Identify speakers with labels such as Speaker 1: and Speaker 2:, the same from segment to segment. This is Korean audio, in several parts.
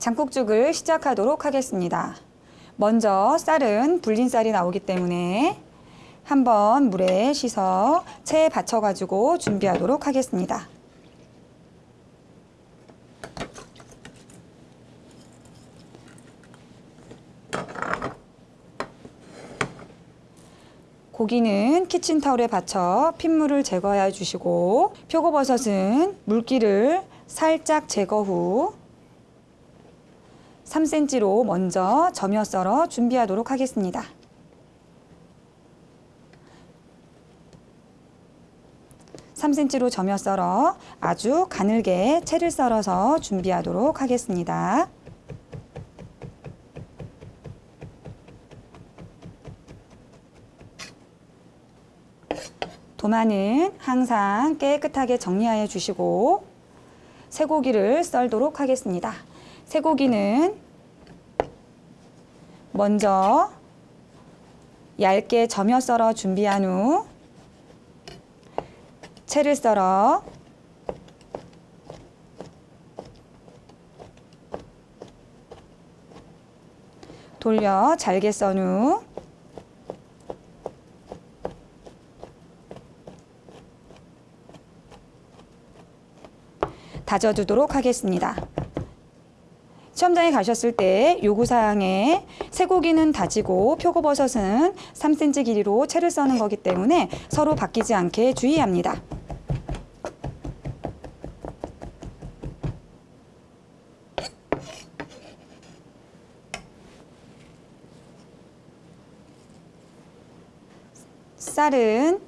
Speaker 1: 장국죽을 시작하도록 하겠습니다. 먼저 쌀은 불린 쌀이 나오기 때문에 한번 물에 씻어 체에 받쳐가지고 준비하도록 하겠습니다. 고기는 키친타올에 받쳐 핏물을 제거해 주시고 표고버섯은 물기를 살짝 제거 후 3cm로 먼저 점여 썰어 준비하도록 하겠습니다. (3cm로) 점여 썰어 아주 가늘게 채를 썰어서 준비하도록 하겠습니다. 도마는 항상 깨끗하게 정리하여 주시고 쇠고기를 썰도록 하겠습니다. 쇠고기는 먼저 얇게 점여 썰어 준비한 후 채를 썰어 돌려 잘게 썬 후 다져두도록 하겠습니다. 시험장에 가셨을 때 요구사항에 쇠고기는 다지고 표고버섯은 3cm 길이로 채를 써는 거기 때문에 서로 바뀌지 않게 주의합니다. 쌀은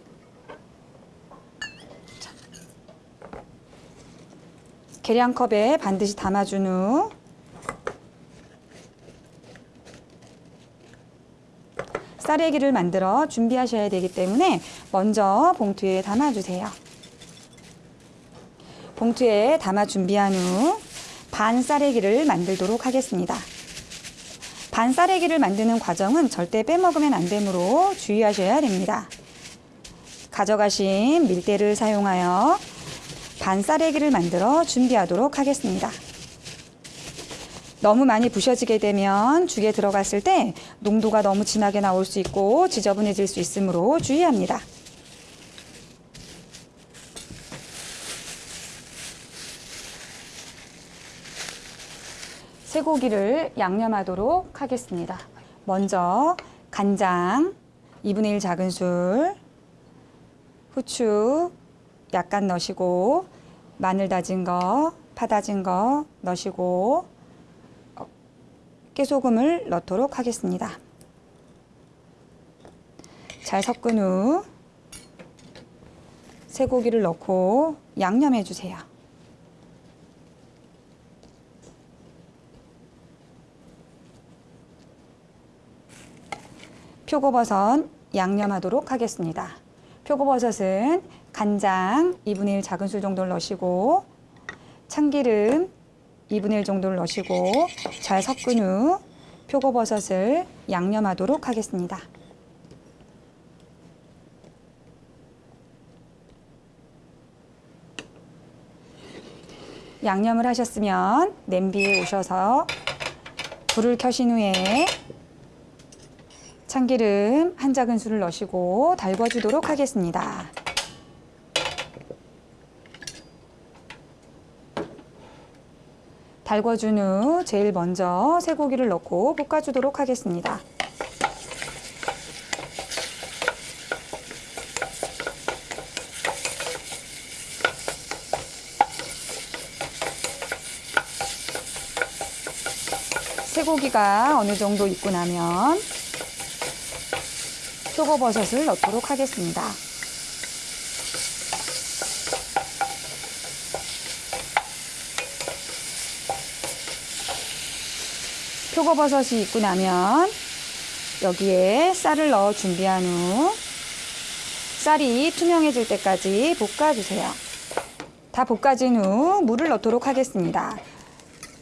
Speaker 1: 계량컵에 반드시 담아준 후 쌀에기를 만들어 준비하셔야 되기 때문에 먼저 봉투에 담아주세요. 봉투에 담아 준비한 후 반 쌀에기를 만들도록 하겠습니다. 반 쌀에기를 만드는 과정은 절대 빼먹으면 안 되므로 주의하셔야 됩니다. 가져가신 밀대를 사용하여 반 쌀에기를 만들어 준비하도록 하겠습니다. 너무 많이 부셔지게 되면 죽에 들어갔을 때 농도가 너무 진하게 나올 수 있고 지저분해질 수 있으므로 주의합니다. 쇠고기를 양념하도록 하겠습니다. 먼저 간장 2분의 1 작은 술, 후추 약간 넣으시고 마늘 다진 거, 파 다진 거 넣으시고 어, 깨소금을 넣도록 하겠습니다. 잘 섞은 후 쇠고기를 넣고 양념해 주세요. 표고버섯 양념하도록 하겠습니다. 표고버섯은 간장 2분의 1 작은 술 정도를 넣으시고 참기름 2분의 1 정도를 넣으시고 잘 섞은 후 표고버섯을 양념하도록 하겠습니다. 양념을 하셨으면 냄비에 오셔서 불을 켜신 후에 참기름 한 작은술을 넣으시고 달궈주도록 하겠습니다. 달궈준 후 제일 먼저 쇠고기를 넣고 볶아주도록 하겠습니다. 쇠고기가 어느 정도 익고 나면 표고버섯을 넣도록 하겠습니다. 표고버섯이 익고 나면 여기에 쌀을 넣어 준비한 후 쌀이 투명해질 때까지 볶아주세요. 다 볶아진 후 물을 넣도록 하겠습니다.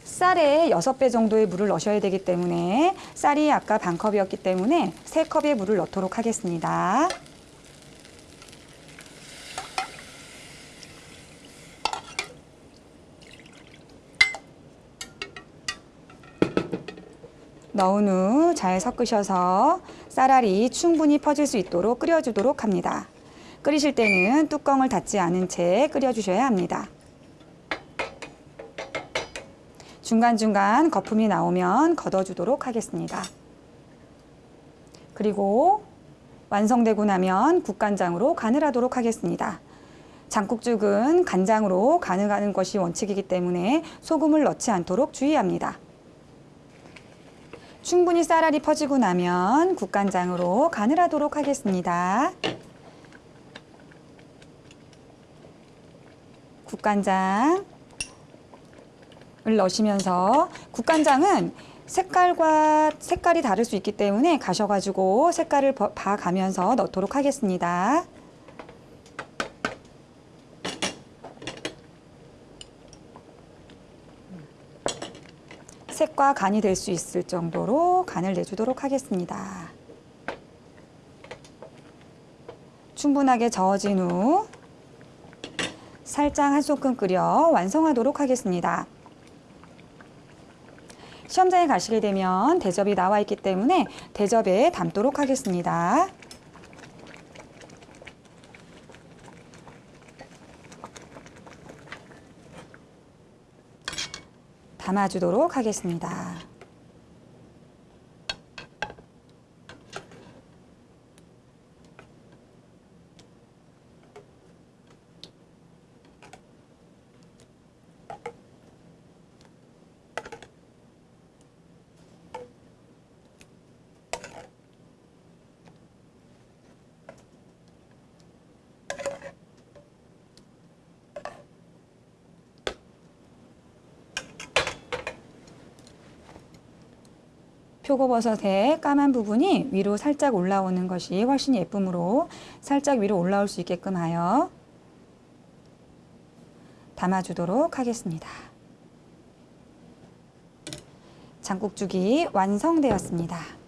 Speaker 1: 쌀에 6배 정도의 물을 넣으셔야 되기 때문에 쌀이 아까 반컵이었기 때문에 3컵의 물을 넣도록 하겠습니다. 넣은 후 잘 섞으셔서 쌀알이 충분히 퍼질 수 있도록 끓여주도록 합니다. 끓이실 때는 뚜껑을 닫지 않은 채 끓여주셔야 합니다. 중간중간 거품이 나오면 걷어주도록 하겠습니다. 그리고 완성되고 나면 국간장으로 간을 하도록 하겠습니다. 장국죽은 간장으로 간을 하는 것이 원칙이기 때문에 소금을 넣지 않도록 주의합니다. 충분히 쌀알이 퍼지고 나면 국간장으로 간을 하도록 하겠습니다. 국간장을 넣으시면서 국간장은 색깔과 색깔이 다를 수 있기 때문에 가셔가지고 색깔을 버- 봐가면서 넣도록 하겠습니다. 색과 간이 될 수 있을 정도로 간을 내주도록 하겠습니다. 충분하게 저어진 후 살짝 한 소끔 끓여 완성하도록 하겠습니다. 시험장에 가시게 되면 대접이 나와 있기 때문에 대접에 담도록 하겠습니다. 담아주도록 하겠습니다. 표고버섯의 까만 부분이 위로 살짝 올라오는 것이 훨씬 예쁨으로 살짝 위로 올라올 수 있게끔 하여 담아주도록 하겠습니다. 장국죽이 완성되었습니다.